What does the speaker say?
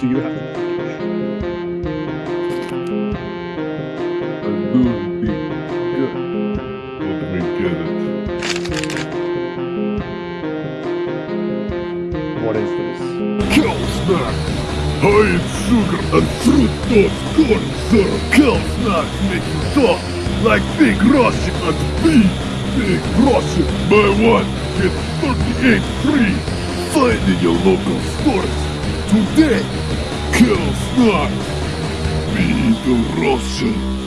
Do you have? A little bit good. Let me get it. What is this? Cow snack! High in sugar and fruit fructose corn syrup. Cow snacks make you soft like Big Russian and big, big Russian. Buy one, get 38 free. Find in your local stores today. Cow snacks. the Russian.